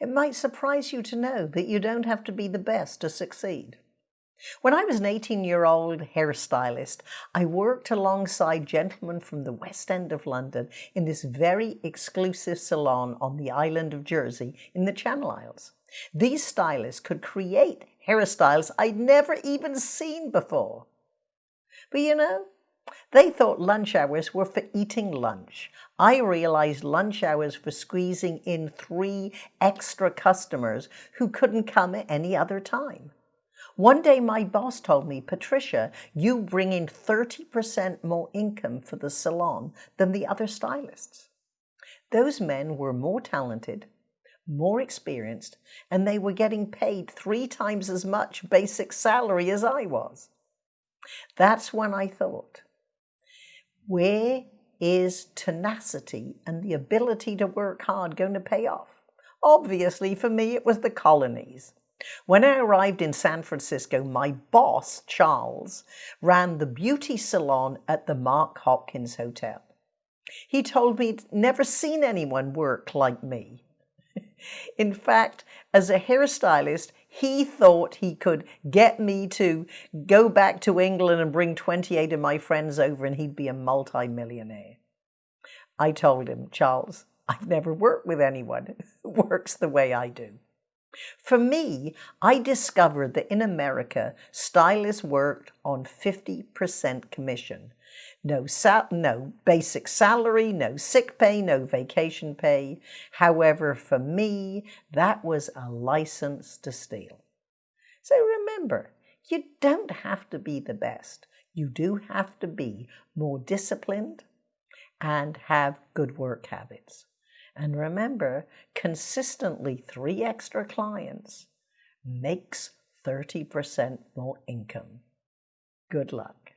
It might surprise you to know that you don't have to be the best to succeed. When I was an 18-year-old hairstylist, I worked alongside gentlemen from the West End of London in this very exclusive salon on the island of Jersey in the Channel Isles. These stylists could create hairstyles I'd never even seen before. But you know, they thought lunch hours were for eating lunch. I realized lunch hours for squeezing in three extra customers who couldn't come at any other time. One day my boss told me, Patricia, you bring in 30% more income for the salon than the other stylists. Those men were more talented, more experienced, and they were getting paid three times as much basic salary as I was. That's when I thought, where is tenacity and the ability to work hard going to pay off? Obviously, for me, it was the colonies. When I arrived in San Francisco, my boss, Charles, ran the beauty salon at the Mark Hopkins Hotel. He told me he'd never seen anyone work like me. in fact, as a hairstylist, he thought he could get me to go back to England and bring 28 of my friends over and he'd be a multi-millionaire. I told him, Charles, I've never worked with anyone who works the way I do. For me, I discovered that in America, stylists worked on 50% commission. No, sal no basic salary, no sick pay, no vacation pay. However, for me, that was a license to steal. So remember, you don't have to be the best. You do have to be more disciplined and have good work habits. And remember, consistently three extra clients makes 30% more income. Good luck.